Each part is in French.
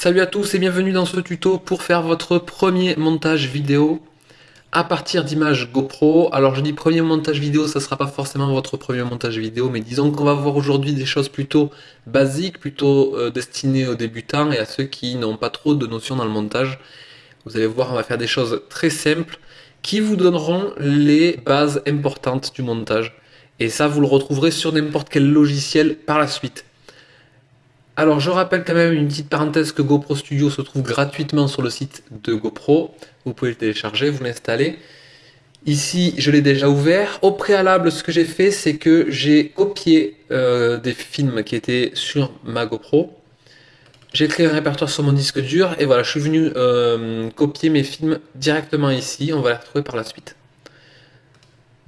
Salut à tous et bienvenue dans ce tuto pour faire votre premier montage vidéo à partir d'images GoPro. Alors je dis premier montage vidéo, ça sera pas forcément votre premier montage vidéo, mais disons qu'on va voir aujourd'hui des choses plutôt basiques, plutôt euh, destinées aux débutants et à ceux qui n'ont pas trop de notions dans le montage. Vous allez voir, on va faire des choses très simples qui vous donneront les bases importantes du montage. Et ça, vous le retrouverez sur n'importe quel logiciel par la suite. Alors je rappelle quand même une petite parenthèse que GoPro Studio se trouve gratuitement sur le site de GoPro. Vous pouvez le télécharger, vous l'installer. Ici, je l'ai déjà ouvert. Au préalable, ce que j'ai fait, c'est que j'ai copié euh, des films qui étaient sur ma GoPro. J'ai créé un répertoire sur mon disque dur et voilà, je suis venu euh, copier mes films directement ici. On va les retrouver par la suite.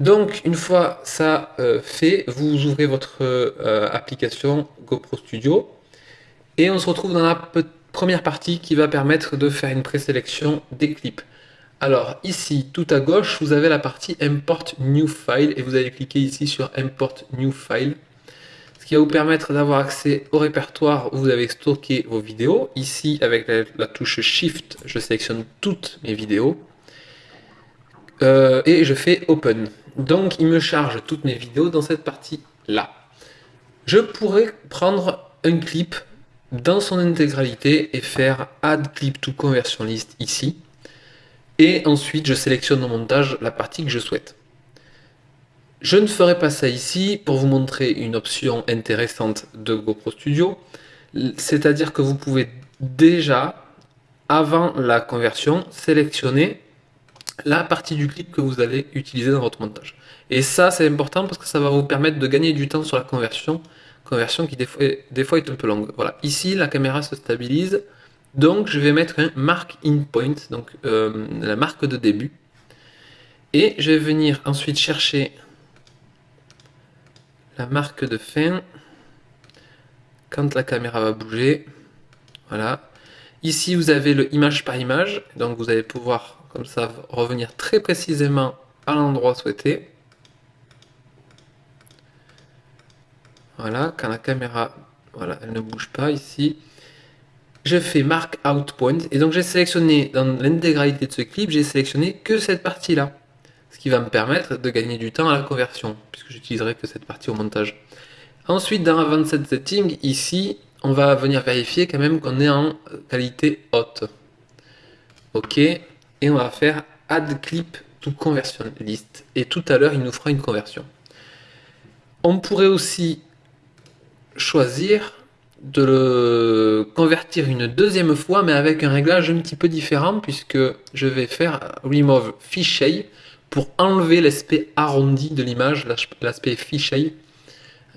Donc, une fois ça euh, fait, vous ouvrez votre application GoPro Studio. Et on se retrouve dans la première partie qui va permettre de faire une présélection des clips. Alors ici, tout à gauche, vous avez la partie Import New File et vous allez cliquer ici sur Import New File. Ce qui va vous permettre d'avoir accès au répertoire où vous avez stocké vos vidéos. Ici, avec la, touche Shift, je sélectionne toutes mes vidéos. Euh, et je fais Open. Donc il me charge toutes mes vidéos dans cette partie-là. Je pourrais prendre un clip dans son intégralité et faire Add Clip to Conversion List ici. Et ensuite, je sélectionne au montage la partie que je souhaite. Je ne ferai pas ça ici pour vous montrer une option intéressante de GoPro Studio. C'est-à-dire que vous pouvez déjà, avant la conversion, sélectionner la partie du clip que vous allez utiliser dans votre montage. Et ça, c'est important parce que ça va vous permettre de gagner du temps sur la conversion conversion qui des fois, est un peu longue. Voilà, ici la caméra se stabilise, donc je vais mettre un mark in point, donc euh, la marque de début, et je vais venir ensuite chercher la marque de fin quand la caméra va bouger. Voilà. Ici vous avez le image par image, donc vous allez pouvoir comme ça revenir très précisément à l'endroit souhaité. Voilà, quand la caméra, voilà, elle ne bouge pas ici. Je fais Mark Out Point. Et donc j'ai sélectionné, dans l'intégralité de ce clip, j'ai sélectionné que cette partie-là. Ce qui va me permettre de gagner du temps à la conversion, puisque j'utiliserai que cette partie au montage. Ensuite, dans Advanced Setting, ici, on va venir vérifier quand même qu'on est en qualité haute. OK. Et on va faire Add Clip to Conversion List. Et tout à l'heure, il nous fera une conversion. On pourrait aussi choisir de le convertir une deuxième fois, mais avec un réglage un petit peu différent, puisque je vais faire Remove Fisheye pour enlever l'aspect arrondi de l'image, l'aspect Fisheye,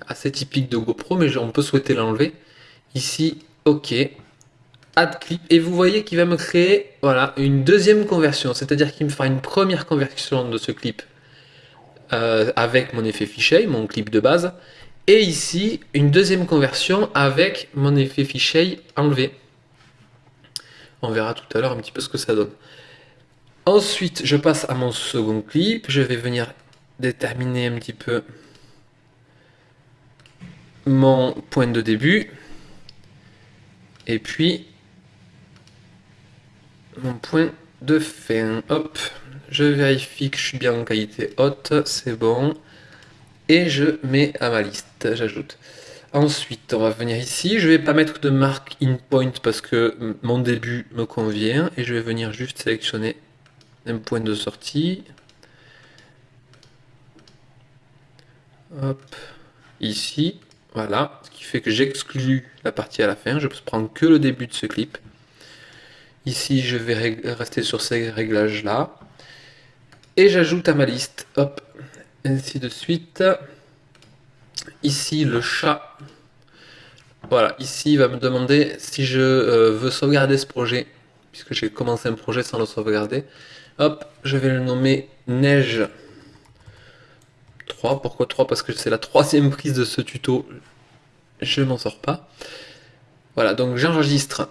assez typique de GoPro, mais on peut souhaiter l'enlever. Ici, OK, Add Clip, et vous voyez qu'il va me créer voilà, une deuxième conversion, c'est-à-dire qu'il me fera une première conversion de ce clip euh, avec mon effet Fisheye, mon clip de base, et ici, une deuxième conversion avec mon effet fichier enlevé. On verra tout à l'heure un petit peu ce que ça donne. Ensuite, je passe à mon second clip. Je vais venir déterminer un petit peu mon point de début. Et puis, mon point de fin. Hop, je vérifie que je suis bien en qualité haute. C'est bon et je mets à ma liste, j'ajoute. Ensuite, on va venir ici, je vais pas mettre de marque in point parce que mon début me convient et je vais venir juste sélectionner un point de sortie. Hop, ici, voilà, ce qui fait que j'exclus la partie à la fin, je prends que le début de ce clip. Ici, je vais rester sur ces réglages là. Et j'ajoute à ma liste, hop, ainsi de suite. Ici, le chat. Voilà, ici, il va me demander si je euh, veux sauvegarder ce projet, puisque j'ai commencé un projet sans le sauvegarder. Hop, je vais le nommer Neige 3. Pourquoi 3 Parce que c'est la troisième prise de ce tuto. Je m'en sors pas. Voilà, donc j'enregistre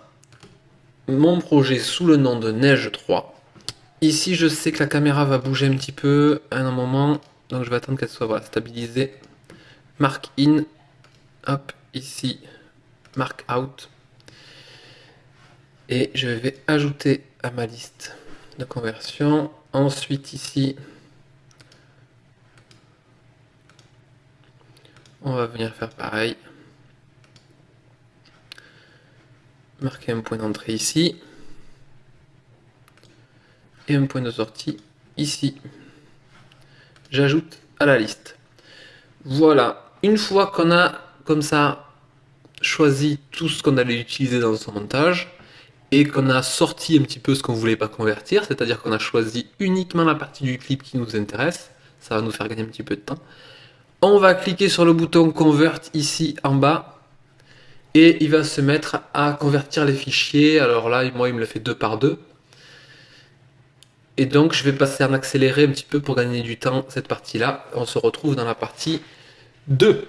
mon projet sous le nom de Neige 3. Ici, je sais que la caméra va bouger un petit peu à un moment. Donc je vais attendre qu'elle soit stabilisée. Mark in. Hop, ici. Mark out. Et je vais ajouter à ma liste de conversion. Ensuite ici, on va venir faire pareil. Marquer un point d'entrée ici. Et un point de sortie ici. J'ajoute à la liste. Voilà, une fois qu'on a comme ça choisi tout ce qu'on allait utiliser dans son montage, et qu'on a sorti un petit peu ce qu'on voulait pas convertir, c'est-à-dire qu'on a choisi uniquement la partie du clip qui nous intéresse, ça va nous faire gagner un petit peu de temps. On va cliquer sur le bouton Convert ici en bas, et il va se mettre à convertir les fichiers. Alors là, moi, il me le fait deux par deux. Et donc, je vais passer en accéléré un petit peu pour gagner du temps cette partie-là. On se retrouve dans la partie 2.